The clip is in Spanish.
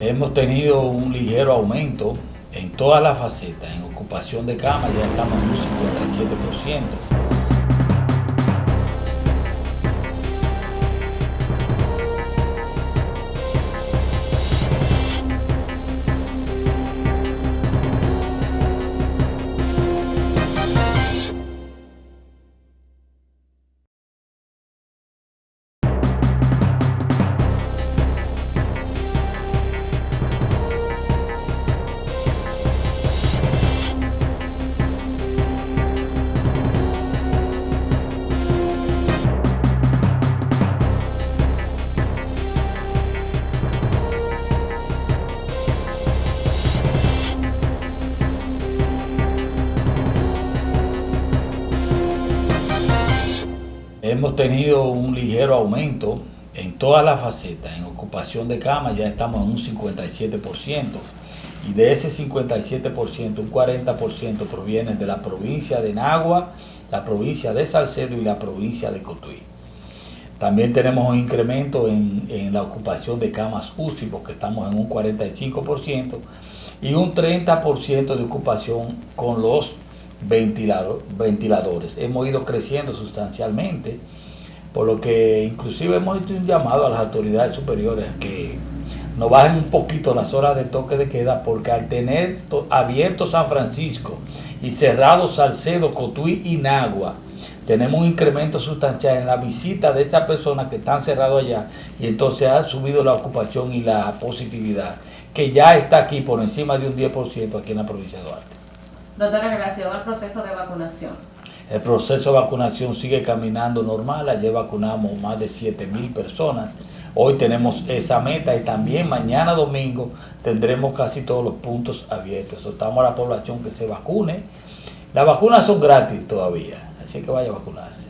Hemos tenido un ligero aumento en todas las facetas. En ocupación de cama ya estamos en un 57%. Hemos tenido un ligero aumento en todas las facetas. En ocupación de cama ya estamos en un 57%. Y de ese 57%, un 40% proviene de la provincia de Nagua, la provincia de Salcedo y la provincia de Cotuí. También tenemos un incremento en, en la ocupación de camas UCI, porque estamos en un 45%, y un 30% de ocupación con los ventilador, ventiladores. Hemos ido creciendo sustancialmente, por lo que inclusive hemos hecho un llamado a las autoridades superiores a que nos bajen un poquito las horas de toque de queda, porque al tener abierto San Francisco y cerrado Salcedo, Cotuí y Nagua, tenemos un incremento sustancial en la visita de esas personas que están cerradas allá y entonces ha subido la ocupación y la positividad, que ya está aquí por encima de un 10% aquí en la provincia de Duarte. Doctora, relación al proceso de vacunación. El proceso de vacunación sigue caminando normal, ayer vacunamos más de 7 mil personas, hoy tenemos esa meta y también mañana domingo tendremos casi todos los puntos abiertos. Estamos a la población que se vacune. Las vacunas son gratis todavía, así que vaya a vacunarse.